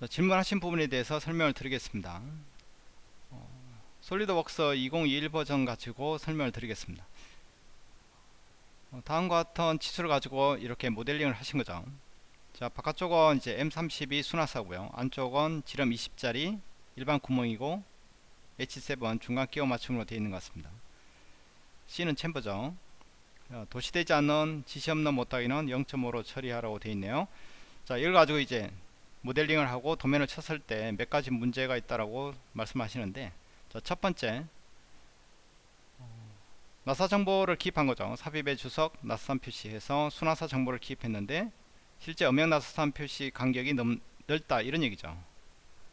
자, 질문하신 부분에 대해서 설명을 드리겠습니다. 어, 솔리드웍스 2021 버전 가지고 설명을 드리겠습니다. 어, 다음과 같은 치수를 가지고 이렇게 모델링을 하신 거죠. 자, 바깥쪽은 이제 M32 순화사고요. 안쪽은 지름 20짜리 일반 구멍이고 H7 중간 끼워 맞춤으로 되어 있는 것 같습니다. C는 챔버죠. 어, 도시되지 않는 지시 없는 못하기는 0.5로 처리하라고 되어 있네요. 자, 이걸 가지고 이제 모델링을 하고 도면을 쳤을 때 몇 가지 문제가 있다라고 말씀하시는데 자, 첫 번째 나사 정보를 기입한 거죠. 삽입의 주석 나사산 표시해서 순화사 정보를 기입했는데 실제 음영 나사산 표시 간격이 넘, 넓다 이런 얘기죠.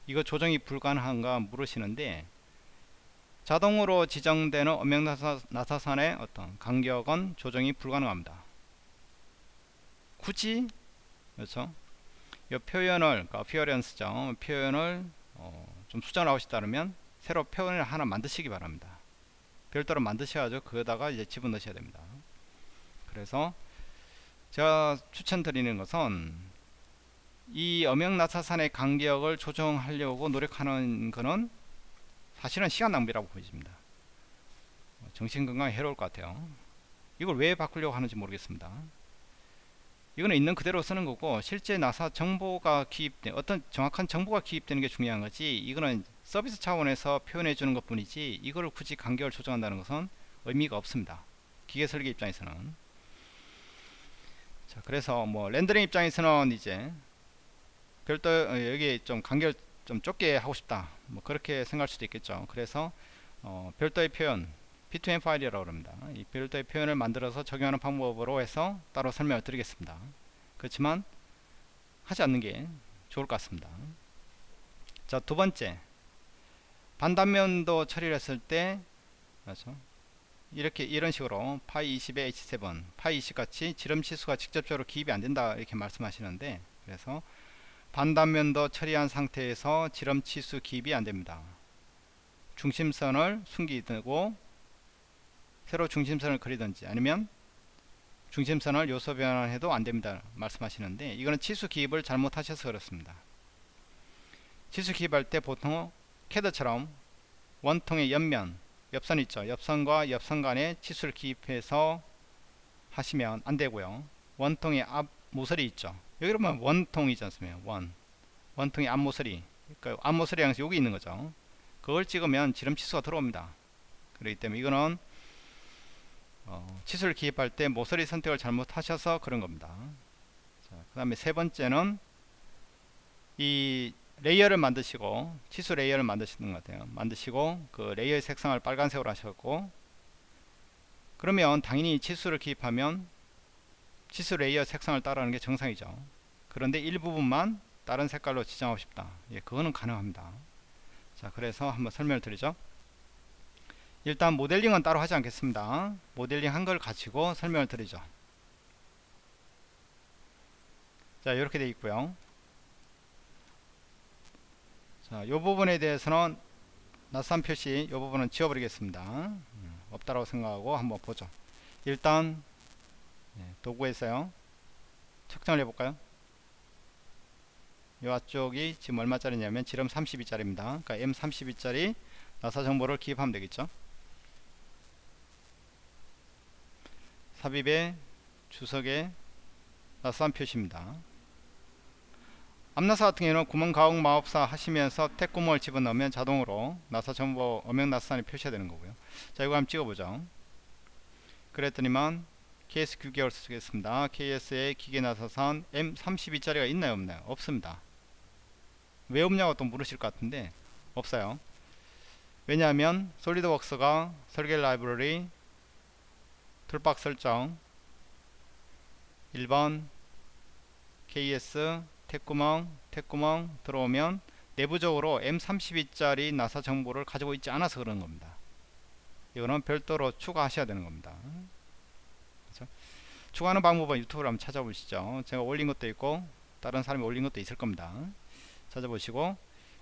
이거 조정이 불가능한가 물으시는데 자동으로 지정되는 음영 나사, 나사산의 어떤 간격은 조정이 불가능합니다. 굳이 그렇죠? 이 표현을 그러니까 appearance죠. 표현을 어, 좀 수정하고 싶다면 새로 표현을 하나 만드시기 바랍니다. 별도로 만드셔야죠. 그거다가 이제 집어넣으셔야 됩니다. 그래서 제가 추천드리는 것은 이 엄영나사산의 간격을 조정하려고 노력하는 것은 사실은 시간 낭비라고 보여집니다. 정신건강에 해로울 것 같아요. 이걸 왜 바꾸려고 하는지 모르겠습니다. 이거는 있는 그대로 쓰는 거고 실제 나사 정보가 기입된 어떤 정확한 정보가 기입되는 게 중요한 거지 이거는 서비스 차원에서 표현해 주는 것 뿐이지 이거를 굳이 간격을 조정한다는 것은 의미가 없습니다. 기계 설계 입장에서는. 자 그래서 뭐 렌더링 입장에서는 이제 별도 어, 여기 좀 간격을 좀 좁게 하고 싶다. 뭐 그렇게 생각할 수도 있겠죠. 그래서 어, 별도의 표현 P2M 파일이라고 합니다. 이 별도의 표현을 만들어서 적용하는 방법으로 해서 따로 설명을 드리겠습니다. 그렇지만 하지 않는 게 좋을 것 같습니다. 자, 두 번째. 반단면도 처리를 했을 때 그렇죠? 이렇게 이런 식으로 파이 20에 H7, 파이 20 같이 지름 치수가 직접적으로 기입이 안 된다 이렇게 말씀하시는데 그래서 반단면도 처리한 상태에서 지름 치수 기입이 안 됩니다. 중심선을 숨기고 새로 중심선을 그리든지 아니면 중심선을 요소 변환해도 안됩니다. 말씀하시는데 이거는 치수 기입을 잘못하셔서 그렇습니다. 치수 기입할 때 보통 캐드처럼 원통의 옆면 옆선 있죠? 옆선과 옆선 간에 치수를 기입해서 하시면 안되고요. 원통의 앞 모서리 있죠? 여기 보면 원통이지 않습니까? 원. 원통의 앞 모서리. 그러니까 앞 모서리 향해서 여기 있는 거죠. 그걸 찍으면 지름 치수가 들어옵니다. 그렇기 때문에 이거는 어, 치수를 기입할 때 모서리 선택을 잘못하셔서 그런 겁니다. 그 다음에 세 번째는 이 레이어를 만드시고 치수 레이어를 만드시는 것 같아요. 만드시고 그 레이어의 색상을 빨간색으로 하셨고 그러면 당연히 치수를 기입하면 치수 레이어 색상을 따라하는 게 정상이죠. 그런데 일부분만 다른 색깔로 지정하고 싶다. 예, 그거는 가능합니다. 자, 그래서 한번 설명을 드리죠. 일단 모델링은 따로 하지 않겠습니다. 모델링 한 걸 가지고 설명을 드리죠. 자 이렇게 되어 있고요. 자이 부분에 대해서는 나사산 표시 이 부분은 지워버리겠습니다. 음, 없다라고 생각하고 한번 보죠. 일단 네, 도구에서요. 측정을 해볼까요? 이 앞쪽이 지금 얼마짜리냐면 지름 32짜리입니다. 그러니까 M32짜리 나사 정보를 기입하면 되겠죠 삽입의 주석의 나사산 표시입니다. 암나사 같은 경우는 구멍 가공 마법사 하시면서 택 구멍을 집어넣으면 자동으로 나사 정보 엄형 나사산이 표시가 되는 거고요. 자 이거 한번 찍어보죠. 그랬더니만 KS 9개월 쓰겠습니다. KS의 기계 나사산 M32짜리가 있나요 없나요? 없습니다. 왜 없냐고 또 물으실 것 같은데 없어요. 왜냐하면 솔리드웍스가 설계 라이브러리 툴박 설정. 1번 KS 택구멍 택구멍 들어오면 내부적으로 M32짜리 나사 정보를 가지고 있지 않아서 그런 겁니다. 이거는 별도로 추가하셔야 되는 겁니다. 그렇죠? 추가하는 방법은 유튜브로 한번 찾아보시죠. 제가 올린 것도 있고 다른 사람이 올린 것도 있을 겁니다. 찾아보시고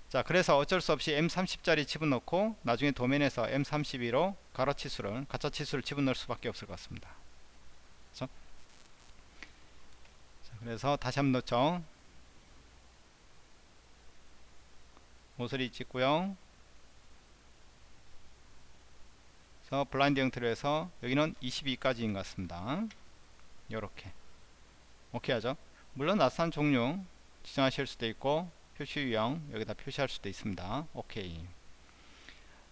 자 그래서 어쩔 수 없이 M30짜리 집어넣고 나중에 도면에서 M32로 가로 치수를 가짜 치수를 집어넣을 수밖에 없을 것 같습니다. 그래서, 자, 그래서 다시 한번 넣죠. 모서리 찍고요. 그래서 블라인드 형태로 해서 여기는 22까지인 것 같습니다. 요렇게. 오케이 하죠? 물론 나타난 종류 지정하실 수도 있고 표시 유형 여기다 표시할 수도 있습니다. 오케이.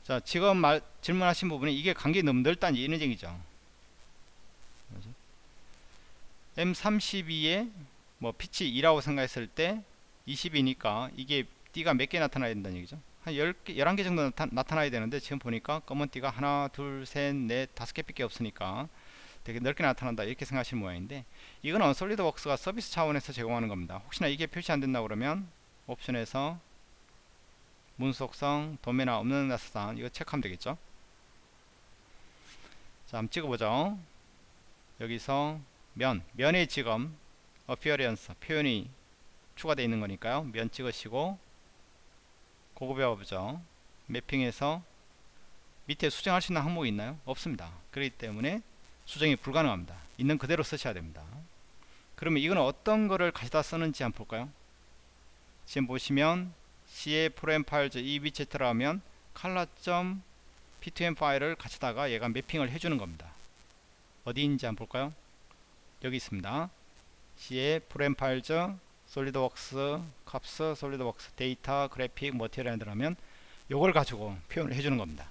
자 지금 말, 질문하신 부분이 이게 간격이 너무 넓다는 이런 얘기죠 M32에 뭐 피치 2라고 생각했을 때 20이니까 이게 띠가 몇 개 나타나야 된다는 얘기죠? 한 10개, 11개 정도 나타, 나야 되는데 지금 보니까 검은 띠가 하나 둘 셋 넷 다섯 개밖에 없으니까 되게 넓게 나타난다 이렇게 생각하시는 모양인데 이거는 솔리드웍스가 서비스 차원에서 제공하는 겁니다. 혹시나 이게 표시 안 된다 그러면 옵션에서 문속성 도매나 없는 나사산 이거 체크하면 되겠죠? 자 한번 찍어보죠. 여기서 면 면에 지금 appearance 표현이 추가되어 있는 거니까요. 면 찍으시고 고급 배워보죠. 매핑에서 밑에 수정할 수 있는 항목이 있나요? 없습니다. 그렇기 때문에 수정이 불가능합니다. 있는 그대로 쓰셔야 됩니다. 그러면 이건 어떤 거를 가져다 쓰는지 한번 볼까요 지금 보시면 C의 프로그램 파일즈 이 위치에 들어가면 칼라.p2m 파일을 가져다가 얘가 매핑을 해주는 겁니다. 어디인지 한번 볼까요? 여기 있습니다. C의 Program Files SolidWorks Corp SolidWorks data graphic material에 들어가면 요걸 가지고 표현을 해주는 겁니다.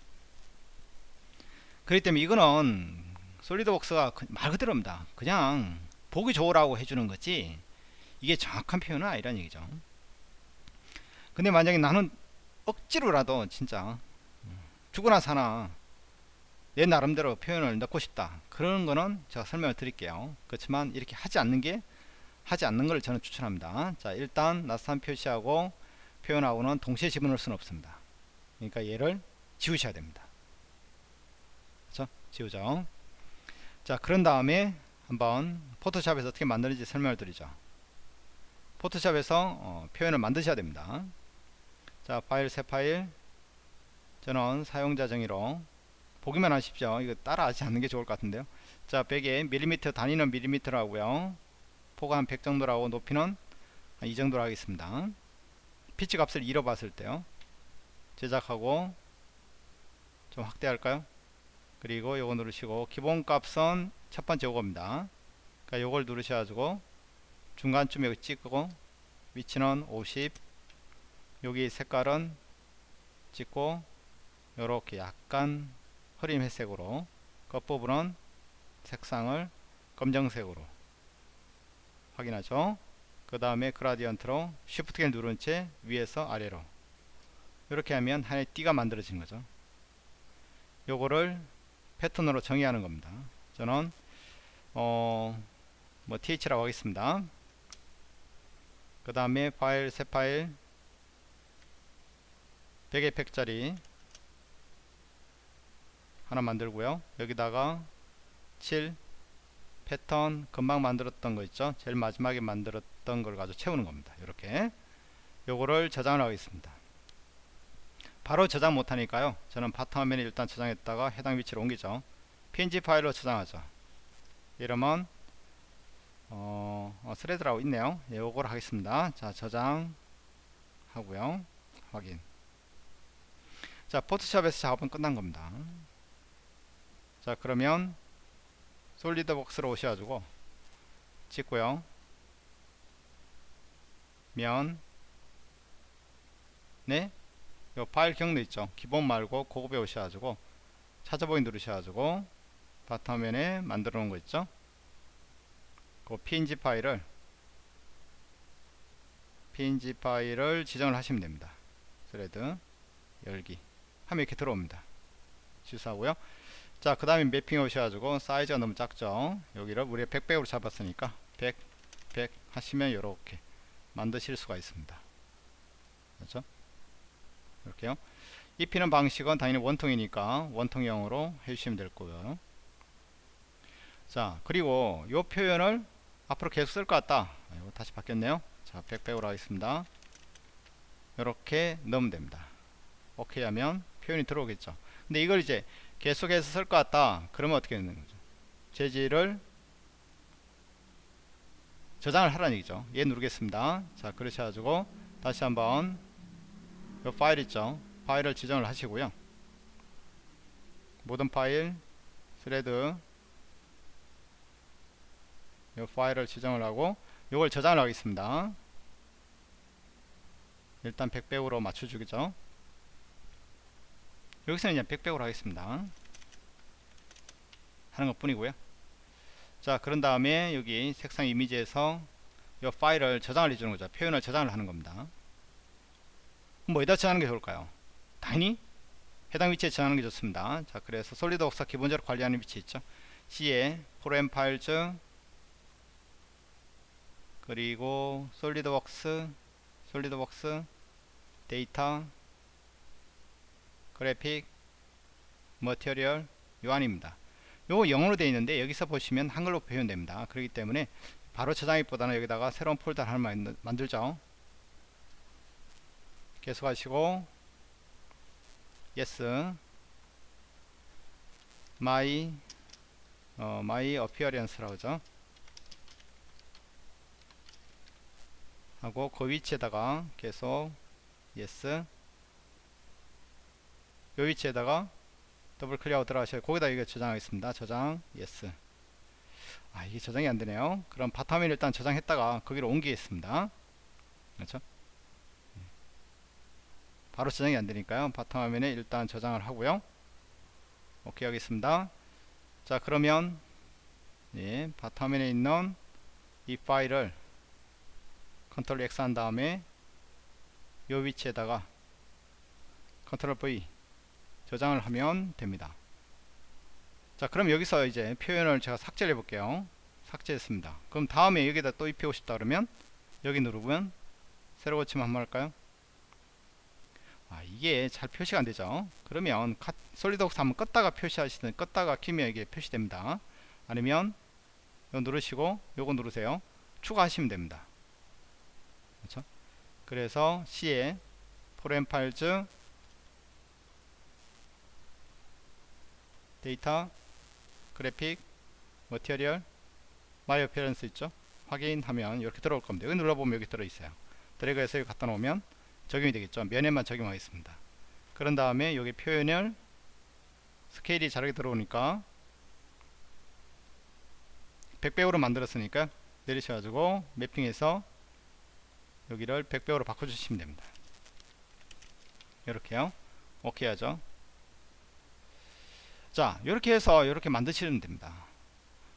그렇기 때문에 이거는 SolidWorks가 말 그대로입니다. 그냥 보기 좋으라고 해주는 거지 이게 정확한 표현은 아니란 얘기죠 근데 만약에 나는 억지로라도 진짜 죽으나 사나 내 나름대로 표현을 넣고 싶다. 그런 거는 제가 설명을 드릴게요. 그렇지만 이렇게 하지 않는 게 하지 않는 걸 저는 추천합니다. 자 일단 나스탄 표시하고 표현하고는 동시에 집어넣을 수는 없습니다. 그러니까 얘를 지우셔야 됩니다. 그렇죠? 지우죠. 자 그런 다음에 한번 포토샵에서 어떻게 만드는지 설명을 드리죠. 포토샵에서 어, 표현을 만드셔야 됩니다 자 파일 새 파일. 저는 사용자 정의로. 보기만 하십시오. 이거 따라 하지 않는 게 좋을 것 같은데요. 자 100에 밀리미터 단위는 밀리미터라고요. 폭은 한100 정도라고 높이는 이 정도로 하겠습니다. 피치 값을 잃어봤을 때요. 제작하고 좀 확대할까요? 그리고 요거 누르시고 기본값은 첫 번째 요겁니다. 그러니까 요걸 누르셔가지고 중간쯤에 찍고 위치는 50 여기 색깔은 찍고 요렇게 약간 흐린 회색으로 겉부분은 색상을 검정색으로 확인하죠. 그 다음에 그라디언트로 쉬프트 키를 누른 채 위에서 아래로 이렇게 하면 하나의 띠가 만들어진 거죠. 요거를 패턴으로 정의하는 겁니다. 저는 어, 뭐 th라고 하겠습니다. 그 다음에 파일 새 파일 100의 팩짜리 하나 만들고요. 여기다가 7 패턴 금방 만들었던 거 있죠? 제일 마지막에 만들었던 걸 가지고 채우는 겁니다. 이렇게. 요거를 저장을 하겠습니다. 바로 저장 못하니까요. 저는 바탕화면에 일단 저장했다가 해당 위치로 옮기죠. png 파일로 저장하죠. 이러면 어, 어 thread라고 있네요. 예, 요걸 하겠습니다. 자 저장 하고요. 확인 자 포토샵에서 작업은 끝난 겁니다. 자 그러면 SolidWorks로 오셔가지고 찍고요. 면 네? 요 파일 경로 있죠? 기본 말고 고급에 오셔가지고 찾아보기 누르셔가지고 바탕화면에 만들어 놓은 거 있죠? 그 png 파일을 png 파일을 지정을 하시면 됩니다. thread 열기 하면 이렇게 들어옵니다. 실수하고요. 자 그 다음에 매핑 오셔가지고 사이즈가 너무 작죠? 여기를 우리가 100백으로 잡았으니까 100 100 하시면 이렇게 만드실 수가 있습니다. 그렇죠? 이렇게요. 입히는 방식은 당연히 원통이니까 원통형으로 해주시면 될 거고요. 자 그리고 요 표현을 앞으로 계속 쓸 것 같다. 이거 다시 바뀌었네요. 자 백백으로 하겠습니다. 이렇게 넣으면 됩니다. 오케이 하면 표현이 들어오겠죠. 근데 이걸 이제 계속해서 쓸 것 같다. 그러면 어떻게 되는 거죠? 재질을 저장을 하라는 얘기죠. 얘 누르겠습니다. 자 그러셔가지고 다시 한번 이 파일 있죠? 파일을 지정을 하시고요. 모든 파일 스레드 이 파일을 지정을 하고 이걸 저장을 하겠습니다. 일단 100배우로 맞춰주겠죠 여기서는 그냥 100배우로 하겠습니다. 하는 것 뿐이고요. 자 그런 다음에 여기 색상 이미지에서 이 파일을 저장을 해주는 거죠. 표현을 저장을 하는 겁니다. 뭐에다 저장하는 게 좋을까요? 당연히 해당 위치에 저장하는 게 좋습니다. 자 그래서 솔리드웍스 기본적으로 관리하는 위치 있죠? C에 프로그램 파일즈 그리고 솔리드웍스 SolidWorks 데이터 그래픽 material 요 안입니다. 요거 영어로 되어 있는데 여기서 보시면 한글로 표현됩니다. 그렇기 때문에 바로 저장하기보다는 여기다가 새로운 폴더를 하나 만들죠. 계속하시고 yes my 어, my appearance라고 하죠. 하고 그 위치에다가 계속 yes 요 위치에다가 더블 클릭하고 들어가셔야 거기다 이거 저장하겠습니다. 저장. Yes. 아 이게 저장이 안되네요. 그럼 바탕에 일단 저장했다가 거기로 옮기겠습니다. 그렇죠? 바로 저장이 안되니까요. 바탕 화면에 일단 저장을 하고요. 오케이 하겠습니다. 자 그러면 예, 바탕 화면에 있는 이 파일을 컨트롤 X 한 다음에 요 위치에다가 컨트롤 V 저장을 하면 됩니다. 자 그럼 여기서 이제 표현을 제가 삭제를 해 볼게요. 삭제했습니다. 그럼 다음에 여기다 또 입히고 싶다 그러면 여기 누르면 새로 고치면 한번 할까요? 아 이게 잘 표시가 안되죠? 그러면 SolidWorks 한번 껐다가 표시하시든 껐다가 키면 이게 표시됩니다. 아니면 이거 누르시고 요거 누르세요. 추가하시면 됩니다. 그렇죠? 그래서 C에 Program Files 데이터 그래픽 material my appearance 있죠? 확인하면 이렇게 들어올 겁니다. 여기 눌러보면 여기 들어있어요. 드래그해서 여기 갖다 놓으면 적용이 되겠죠? 면에만 적용하겠습니다. 그런 다음에 여기 표현을 스케일이 잘하게 들어오니까 100배우로 만들었으니까 내리셔가지고 매핑해서 여기를 100배우로 바꿔주시면 됩니다. 이렇게요. 오케이 하죠 자 이렇게 해서 이렇게 만드시면 됩니다.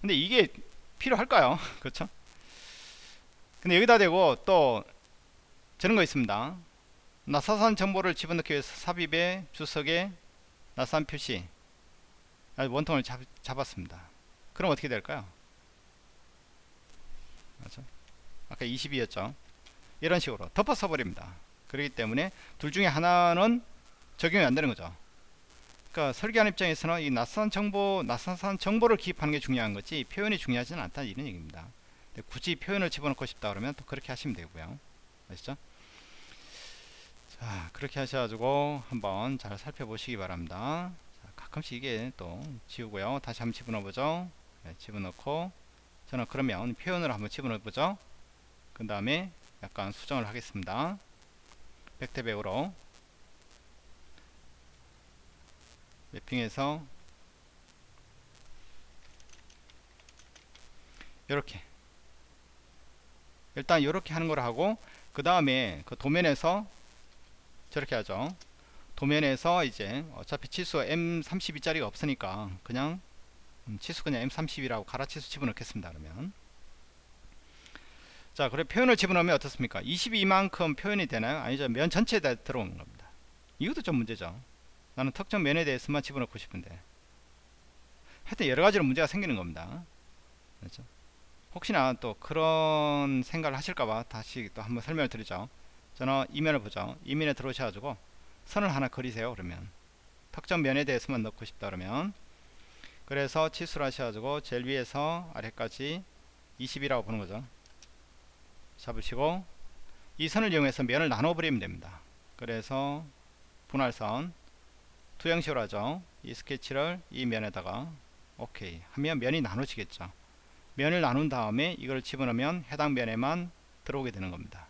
근데 이게 필요할까요? 그렇죠? 근데 여기다 대고 또 저런 거 있습니다. 나사산 정보를 집어넣기 위해서 삽입에 주석에 나산 표시 원통을 잡, 잡았습니다. 그럼 어떻게 될까요? 맞죠? 아까 22였죠? 이런 식으로 덮어 써버립니다. 그렇기 때문에 둘 중에 하나는 적용이 안 되는 거죠 그러니까 설계하는 입장에서는 이 낯선 정보, 낯선 정보를 기입하는 게 중요한 거지 표현이 중요하지는 않다 이런 얘기입니다. 굳이 표현을 집어넣고 싶다 그러면 또 그렇게 하시면 되고요. 아시죠? 자, 그렇게 하셔가지고 한번 잘 살펴보시기 바랍니다. 자, 가끔씩 이게 또 지우고요. 다시 한번 집어넣어 보죠. 네, 집어넣고 저는 그러면 표현을 한번 집어넣어 보죠. 그 다음에 약간 수정을 하겠습니다. 백태배우로 매핑해서 이렇게. 일단 이렇게 하는 걸 하고 그 다음에 그 도면에서 저렇게 하죠. 도면에서 이제 어차피 치수 M32 짜리가 없으니까 그냥 음, 치수 그냥 M32라고 가라치수 집어넣겠습니다 그러면. 자 그래 표현을 집어넣으면 어떻습니까? 22만큼 표현이 되나요? 아니죠. 면 전체에 다 들어오는 겁니다. 이것도 좀 문제죠 나는 특정 면에 대해서만 집어넣고 싶은데. 하여튼 여러가지로 문제가 생기는 겁니다. 그렇죠? 혹시나 또 그런 생각을 하실까봐 다시 또 한번 설명을 드리죠. 저는 이면을 보죠. 이면에 들어오셔가지고 선을 하나 그리세요 그러면. 특정 면에 대해서만 넣고 싶다 그러면. 그래서 치수를 하셔가지고 제일 위에서 아래까지 20이라고 보는 거죠. 잡으시고 이 선을 이용해서 면을 나눠 버리면 됩니다. 그래서 분할선 투영식으로 하죠 이 스케치를 이 면에다가 오케이 하면 면이 나눠지겠죠 면을 나눈 다음에 이걸 집어넣으면 해당 면에만 들어오게 되는 겁니다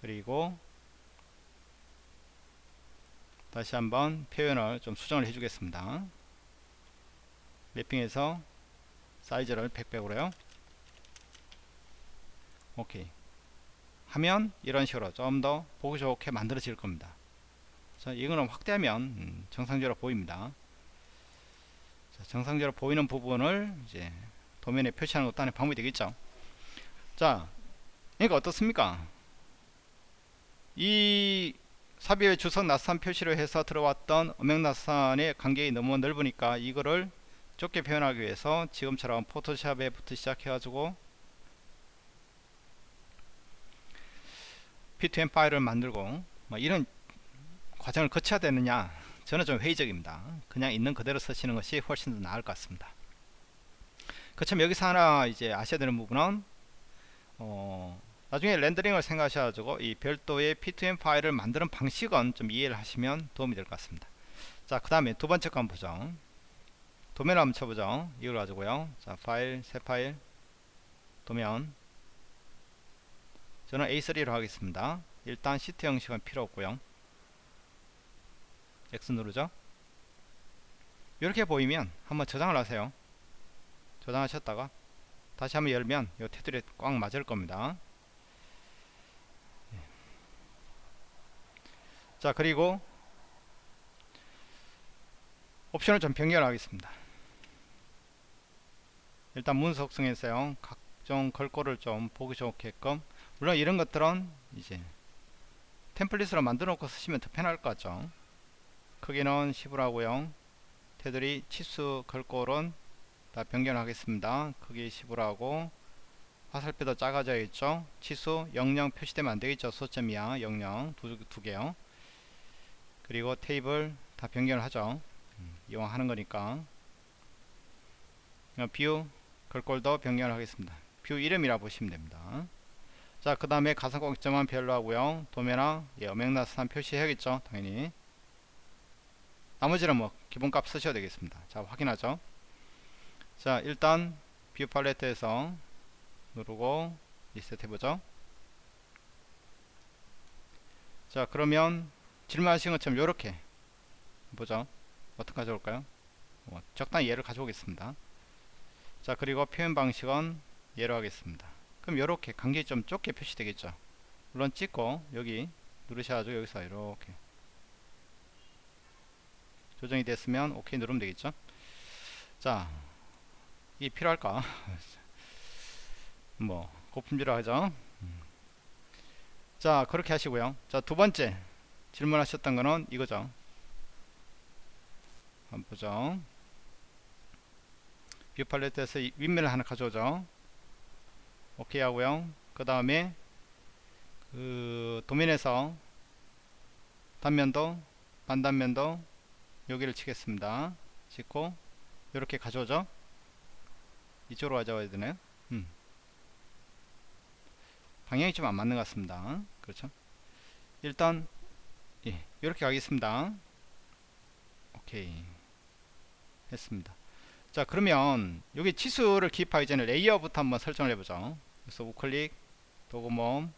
그리고 다시 한번 표현을 좀 수정을 해 주겠습니다. 맵핑에서 사이즈를 100백으로요. 오케이. 하면 이런 식으로 좀 더 보기 좋게 만들어질 겁니다. 자, 이거는 확대하면 음, 정상적으로 보입니다. 자, 정상적으로 보이는 부분을 이제 도면에 표시하는 것도 하나의 방법이 되겠죠. 자, 그러니까 어떻습니까? 이 삽입의 주석 나산 표시를 해서 들어왔던 음영나산의 간격이 너무 넓으니까 이거를 좁게 표현하기 위해서 지금처럼 포토샵에부터 시작해가지고 P2M 파일을 만들고 뭐 이런 과정을 거쳐야 되느냐 저는 좀 회의적입니다. 그냥 있는 그대로 쓰시는 것이 훨씬 더 나을 것 같습니다. 그렇지만 여기서 하나 이제 아셔야 되는 부분은 어 나중에 렌더링을 생각하셔가지고 이 별도의 P2M 파일을 만드는 방식은 좀 이해를 하시면 도움이 될 것 같습니다. 자그 다음에 두 번째 거 한번 보죠. 도면을 한번 쳐보죠. 이걸 가지고요. 자 파일 새 파일 도면. 저는 A3로 하겠습니다. 일단 시트 형식은 필요 없고요 X 누르죠. 이렇게 보이면 한번 저장을 하세요. 저장하셨다가 다시 한번 열면 이 테두리에 꽉 맞을 겁니다. 자 그리고 옵션을 좀 변경하겠습니다. 일단 문속성에서요. 각종 걸고를 좀 보기 좋게끔. 물론 이런 것들은 이제 템플릿으로 만들어 놓고 쓰시면 더 편할 것 같죠 크기는 10으로 하고요 테두리 치수 걸골은 다 변경하겠습니다. 크기 10으로 하고 화살표도 작아져 있죠? 치수 00 표시되면 안되겠죠? 소점이야. 00 두, 두 개요. 그리고 테이블 다 변경을 하죠. 음, 이왕 하는 거니까. 뷰 걸골도 변경을 하겠습니다. 뷰 이름이라 보시면 됩니다. 자 그 다음에 가상광점은 별로 하고요. 도면화 예, 어맹나스한 표시해야겠죠? 당연히 나머지는 뭐 기본값 쓰셔도 되겠습니다. 자 확인하죠. 자 일단 뷰 팔레트에서 누르고 리셋 해보죠. 자 그러면 질문하신 것처럼 이렇게 보죠. 어떻게 가져올까요? 뭐, 적당히 얘를 가져오겠습니다. 자 그리고 표현 방식은 예로 하겠습니다. 그럼 이렇게 간격이 좀 좁게 표시되겠죠? 물론 찍고 여기 누르셔가지고 여기서 이렇게 조정이 됐으면 OK 누르면 되겠죠? 자 이게 필요할까? 뭐 고품질로 하죠? 자 그렇게 하시고요. 자 두번째 질문하셨던 거는 이거죠. 한번 보죠. view 팔레트에서 윗면을 하나 가져오죠. 오케이 하고요. 그 다음에 그 도면에서 단면도 반단면도 여기를 치겠습니다. 찍고 이렇게 가져오죠. 이쪽으로 가져와야 되나요? 음. 방향이 좀 안 맞는 것 같습니다. 그렇죠? 일단 예, 이렇게 가겠습니다. 오케이. 했습니다. 자 그러면 여기 치수를 기입하기 전에 layer부터 한번 설정을 해보죠. 그래서 우클릭 도구모음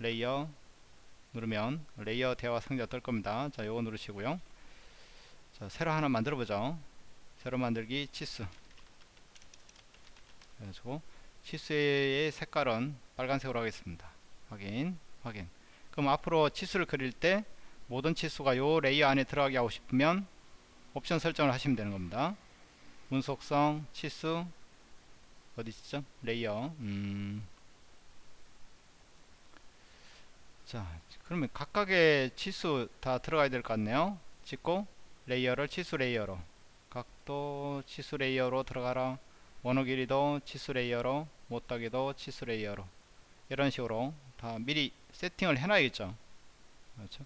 layer 누르면 layer 대화 상자 뜰 겁니다. 자 요거 누르시고요 자 새로 하나 만들어 보죠. 새로 만들기 치수. 그래가지고 치수의 색깔은 빨간색으로 하겠습니다. 확인 확인. 그럼 앞으로 치수를 그릴 때 모든 치수가 요 layer 안에 들어가게 하고 싶으면 옵션 설정을 하시면 되는 겁니다. 문서 속성 치수. 어디 있죠? layer. 음. 자 그러면 각각의 치수 다 들어가야 될 것 같네요. 찍고 레이어를 치수 layer로 각도 치수 layer로 들어가라. 원호 길이도 치수 layer로 모따기도 치수 layer로. 이런 식으로 다 미리 세팅을 해놔야겠죠. 그렇죠?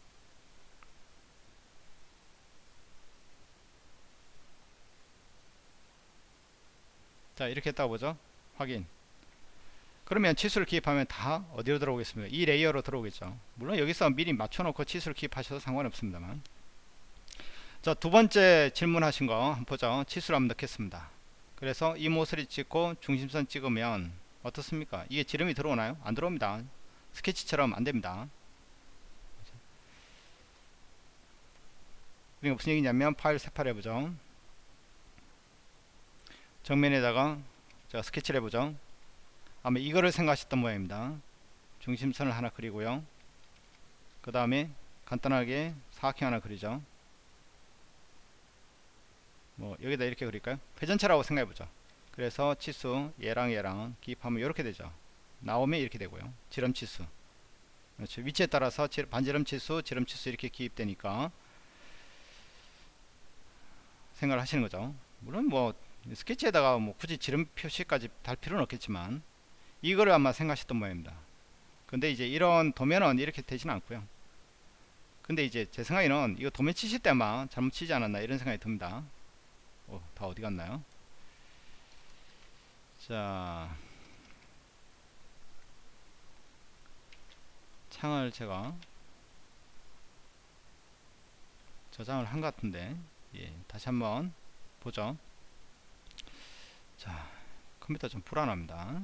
자 이렇게 했다고 보죠. 확인. 그러면 치수를 기입하면 다 어디로 들어오겠습니까? 이 layer로 들어오겠죠. 물론 여기서 미리 맞춰놓고 치수를 기입하셔도 상관없습니다만 자 두 번째 질문하신 거 한번 보죠 치수를 한번 넣겠습니다. 그래서 이 모서리 찍고 중심선 찍으면 어떻습니까? 이게 지름이 들어오나요? 안 들어옵니다. 스케치처럼 안 됩니다. 그러니까 무슨 얘기냐면 파일 세팔 해보죠. 정면에다가 제가 스케치를 해보죠. 아마 이거를 생각하셨던 모양입니다. 중심선을 하나 그리고요. 그 다음에 간단하게 사각형 하나 그리죠 뭐 여기다 이렇게 그릴까요? 회전체라고 생각해보죠. 그래서 치수 얘랑 얘랑 기입하면 이렇게 되죠. 나오면 이렇게 되고요. 지름치수. 그렇죠. 위치에 따라서 반지름치수 지름치수 이렇게 기입되니까 생각을 하시는 거죠. 물론 뭐 스케치에다가 뭐 굳이 지름 표시까지 달 필요는 없겠지만 이거를 아마 생각하셨던 모양입니다. 근데 이제 이런 도면은 이렇게 되지는 않고요. 근데 이제 제 생각에는 이거 도면 치실 때만 잘못 치지 않았나 이런 생각이 듭니다 어, 다 어디 갔나요? 자. 창을 제가 저장을 한 것 같은데 예, 다시 한번 보죠. 자 컴퓨터 좀 불안합니다.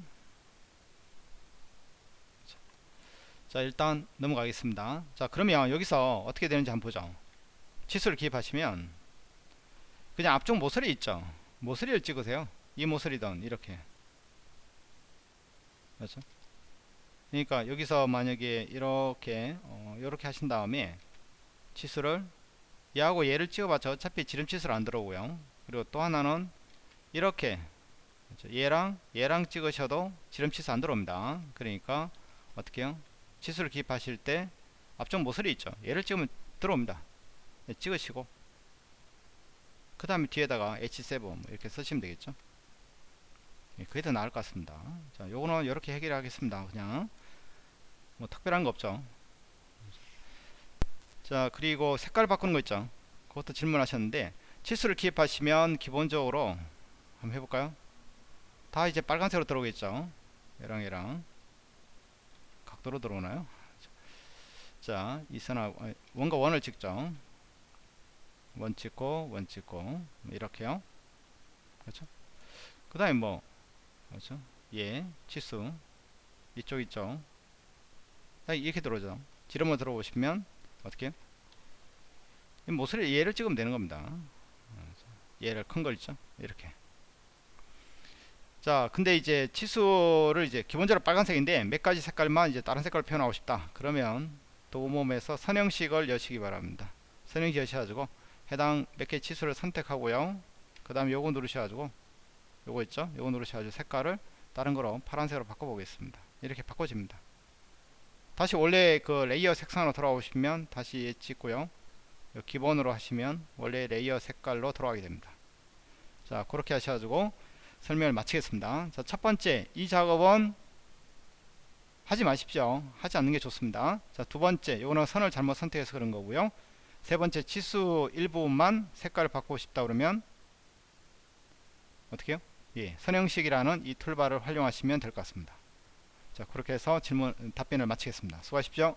자 일단 넘어가겠습니다. 자 그러면 여기서 어떻게 되는지 한번 보죠. 치수를 기입하시면 그냥 앞쪽 모서리 있죠. 모서리를 찍으세요. 이 모서리든 이렇게. 그렇죠? 그러니까 여기서 만약에 이렇게 어, 이렇게 하신 다음에 치수를 얘하고 얘를 찍어봤자 어차피 지름 치수를 안 들어오고요. 그리고 또 하나는 이렇게. 그렇죠? 얘랑 얘랑 찍으셔도 지름 치수 안 들어옵니다. 그러니까 어떻게 해요? 치수를 기입하실 때 앞쪽 모서리 있죠. 얘를 찍으면 들어옵니다. 네, 찍으시고 그 다음에 뒤에다가 H7 뭐 이렇게 쓰시면 되겠죠? 예, 그게 더 나을 것 같습니다. 자 요거는 이렇게 해결하겠습니다. 그냥. 뭐 특별한 거 없죠? 자 그리고 색깔 바꾸는 거 있죠? 그것도 질문하셨는데 치수를 기입하시면 기본적으로 한번 해볼까요? 다 이제 빨간색으로 들어오겠죠? 얘랑 얘랑. 각도로 들어오나요? 자 이선하고 원과 원을 찍죠 원 찍고 원 찍고 뭐 이렇게요. 그렇죠? 그 다음에 뭐 그렇죠? 예 치수. 이쪽 있죠 이렇게 들어오죠. 지름으로 들어오시면 어떻게? 모서리 얘를 찍으면 되는 겁니다. 얘를 큰 걸 있죠? 이렇게. 자 근데 이제 치수를 이제 기본적으로 빨간색인데 몇 가지 색깔만 이제 다른 색깔로 표현하고 싶다. 그러면 도모에서 선형식을 여시기 바랍니다. 선형식 여셔가지고 해당 몇 개 치수를 선택하고요. 그 다음에 요거 누르셔가지고 요거 있죠? 요거 누르셔가지고 색깔을 다른 거로 파란색으로 바꿔보겠습니다. 이렇게 바꿔집니다. 다시 원래 그 layer 색상으로 돌아오시면 다시 찍고요 기본으로 하시면 원래 layer 색깔로 돌아가게 됩니다. 자 그렇게 하셔가지고 설명을 마치겠습니다. 자 첫번째 이 작업은 하지 마십시오. 하지 않는 게 좋습니다. 자 두번째 요거는 선을 잘못 선택해서 그런 거고요 세 번째 치수 일부분만 색깔을 바꾸고 싶다 그러면 어떻게 해요? 예, 선형식이라는 이 툴바를 활용하시면 될 것 같습니다. 자 그렇게 해서 질문 답변을 마치겠습니다. 수고하십시오